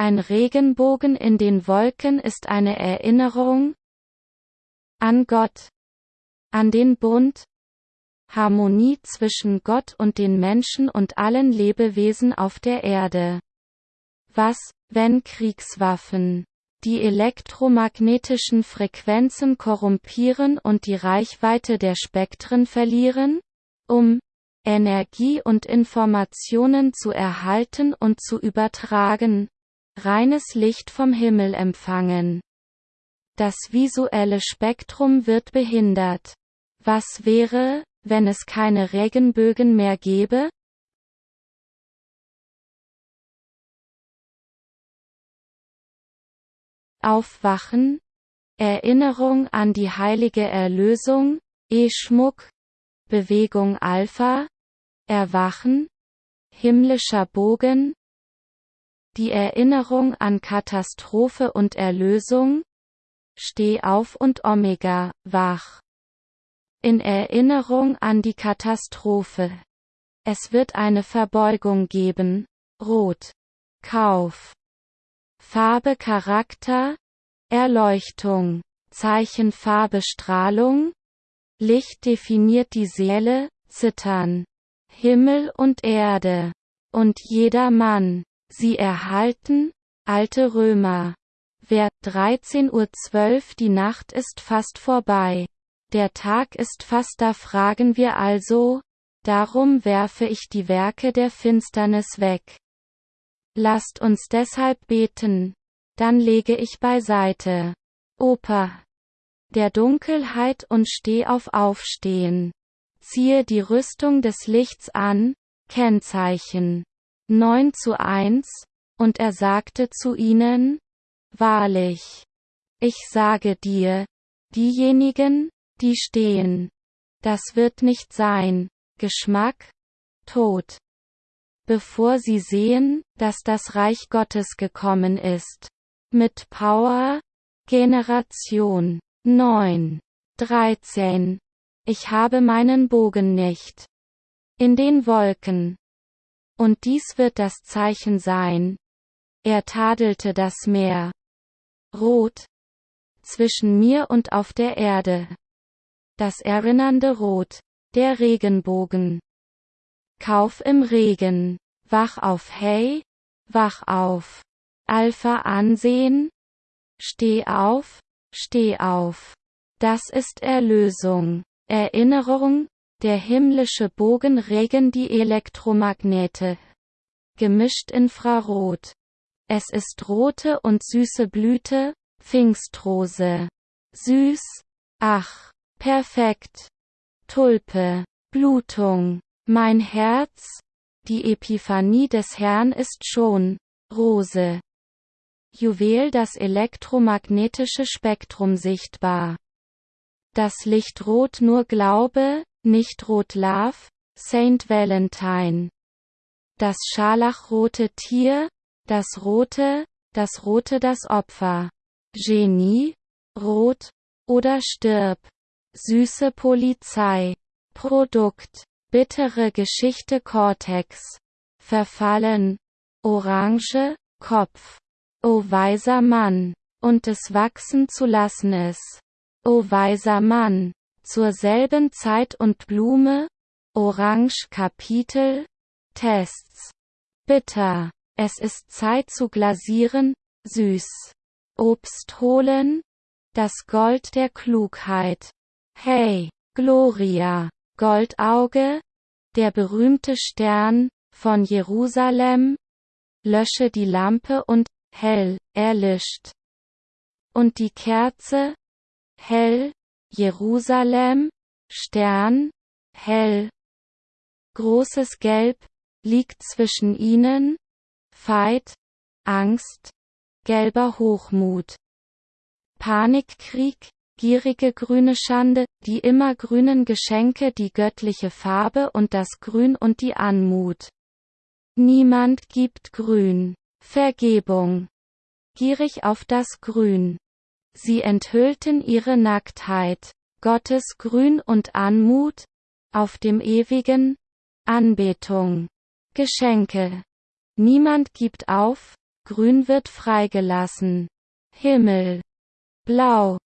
Ein Regenbogen in den Wolken ist eine Erinnerung an Gott, an den Bund, Harmonie zwischen Gott und den Menschen und allen Lebewesen auf der Erde. Was, wenn Kriegswaffen die elektromagnetischen Frequenzen korrumpieren und die Reichweite der Spektren verlieren? Um Energie und Informationen zu erhalten und zu übertragen, reines Licht vom Himmel empfangen. Das visuelle Spektrum wird behindert. Was wäre, wenn es keine Regenbögen mehr gäbe? Aufwachen, Erinnerung an die heilige Erlösung, E-Schmuck, Bewegung Alpha, Erwachen, himmlischer Bogen, die Erinnerung an Katastrophe und Erlösung, Steh auf und Omega, wach. In Erinnerung an die Katastrophe. Es wird eine Verbeugung geben, Rot. Kauf. Farbe Charakter, Erleuchtung, Zeichen Farbe Strahlung, Licht definiert die Seele, Zittern, Himmel und Erde, und jeder Mann, sie erhalten, alte Römer. Wer 13.12 Uhr die Nacht ist fast vorbei. Der Tag ist fast da fragen wir also, darum werfe ich die Werke der Finsternis weg. Lasst uns deshalb beten. Dann lege ich beiseite. Oper. Der Dunkelheit und steh auf Aufstehen. Ziehe die Rüstung des Lichts an, Kennzeichen. 9 zu 1, und er sagte zu ihnen, Wahrlich. Ich sage dir, diejenigen, die stehen. Das wird nicht sein. Geschmack? Tod. Bevor sie sehen, dass das Reich Gottes gekommen ist. Mit Power? Generation 9. 13. Ich habe meinen Bogen nicht. In den Wolken. Und dies wird das Zeichen sein. Er tadelte das Meer. Rot. Zwischen mir und auf der Erde. Das erinnernde Rot. Der Regenbogen. Kauf im Regen. Wach auf Hey. Wach auf. Alpha ansehen. Steh auf. Steh auf. Das ist Erlösung. Erinnerung, der himmlische Bogen regen die Elektromagnete. Gemischt Infrarot. Es ist rote und süße Blüte, Pfingstrose. Süß, ach, perfekt. Tulpe, Blutung. Mein Herz, die Epiphanie des Herrn ist schon, Rose. Juwel das elektromagnetische Spektrum sichtbar. Das Licht rot nur Glaube, nicht rot Love, Saint Valentine. Das scharlachrote Tier, das rote, das rote das Opfer. Genie, rot, oder stirb. Süße Polizei. Produkt. Bittere Geschichte Cortex. Verfallen. Orange, Kopf. O weiser Mann. Und es wachsen zu lassen es. O weiser Mann. Zur selben Zeit und Blume. Orange Kapitel. Tests. Bitter. Es ist Zeit zu glasieren. Süß. Obst holen. Das Gold der Klugheit. Hey, Gloria. Goldauge, der berühmte Stern, von Jerusalem, lösche die Lampe und, hell, erlischt. Und die Kerze, hell, Jerusalem, Stern, hell. Großes Gelb, liegt zwischen ihnen, Feit, Angst, gelber Hochmut. Panikkrieg, gierige grüne Schande, die immergrünen Geschenke die göttliche Farbe und das Grün und die Anmut. Niemand gibt Grün. Vergebung. Gierig auf das Grün. Sie enthüllten ihre Nacktheit. Gottes Grün und Anmut. Auf dem ewigen. Anbetung. Geschenke. Niemand gibt auf. Grün wird freigelassen. Himmel. Blau.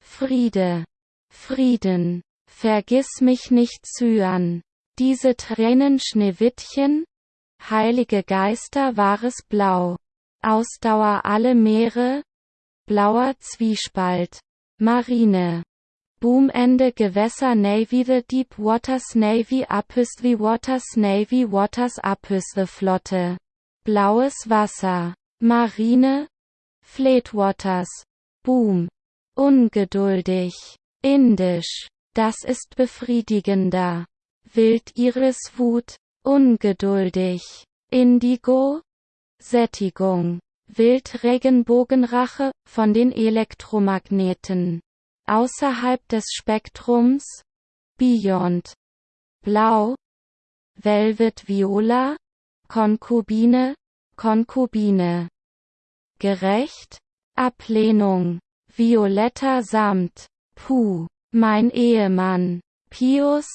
Friede. Frieden. Vergiss mich nicht Cyan. Diese Tränen Schneewittchen? Heilige Geister wahres Blau. Ausdauer alle Meere? Blauer Zwiespalt. Marine. Boomende Gewässer Navy The Deep Waters Navy Apus The Waters Navy Waters Apus The Flotte. Blaues Wasser. Marine. Fleetwaters. Boom. Ungeduldig. Indisch. Das ist befriedigender. Wut. Ungeduldig. Indigo. Sättigung. Wildregenbogenrache, von den Elektromagneten. Außerhalb des Spektrums. Beyond. Blau. Velvet Viola. Konkubine. Konkubine. Gerecht. Ablehnung. Violetter Samt. Puh. Mein Ehemann. Pius.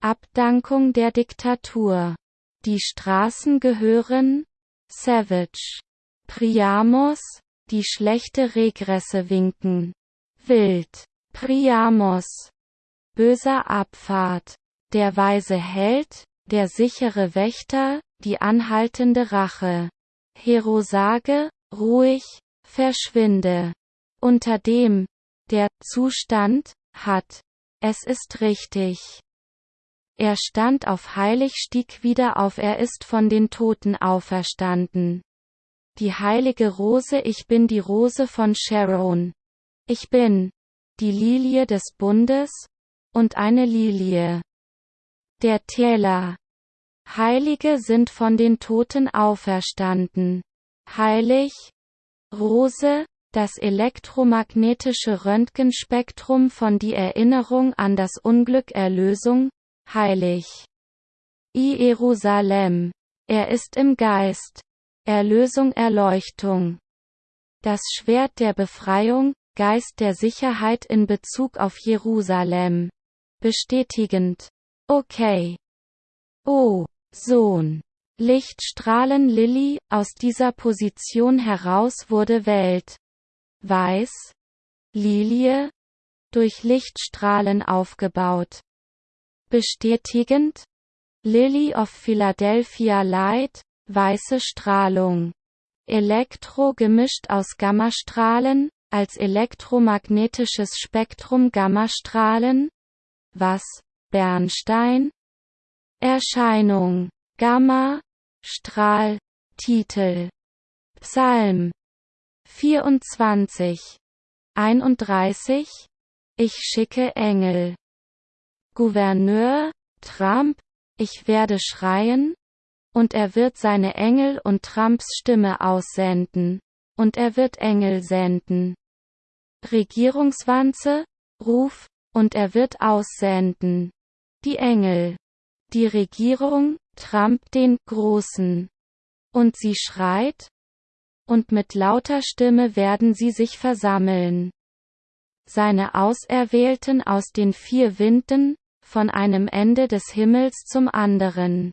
Abdankung der Diktatur. Die Straßen gehören. Savage. Priamos. Die schlechte Regresse winken. Wild. Priamos. Böser Abfahrt. Der weise Held, der sichere Wächter, die anhaltende Rache. Herosage, ruhig, verschwinde. Unter dem, der Zustand, hat. Es ist richtig. Er stand auf heilig stieg wieder auf er ist von den Toten auferstanden. Die heilige Rose ich bin die Rose von Sharon. Ich bin die Lilie des Bundes und eine Lilie. Der Täler. Heilige sind von den Toten auferstanden. Heilig, Rose, das elektromagnetische Röntgenspektrum von die Erinnerung an das Unglück Erlösung, heilig. I Jerusalem. Er ist im Geist. Erlösung Erleuchtung. Das Schwert der Befreiung, Geist der Sicherheit in Bezug auf Jerusalem. Bestätigend. Okay. Oh, Sohn. Lichtstrahlen Lilly, aus dieser Position heraus wurde Welt, weiß, Lilie, durch Lichtstrahlen aufgebaut. Bestätigend, Lily of Philadelphia Light, weiße Strahlung. Elektro gemischt aus Gammastrahlen, als elektromagnetisches Spektrum Gammastrahlen? Was? Bernstein? Erscheinung. Gamma, Strahl, Titel. Psalm 24. 31. Ich schicke Engel. Gouverneur, Trump, ich werde schreien, und er wird seine Engel und Trumps Stimme aussenden, und er wird Engel senden. Regierungswanze, Ruf, und er wird aussenden. Die Engel. Die Regierung, Trump den Großen. Und sie schreit, und mit lauter Stimme werden sie sich versammeln. Seine Auserwählten aus den vier Winden, von einem Ende des Himmels zum anderen.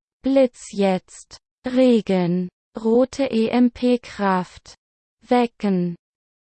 Blitz jetzt. Regen. Rote EMP-Kraft. Wecken.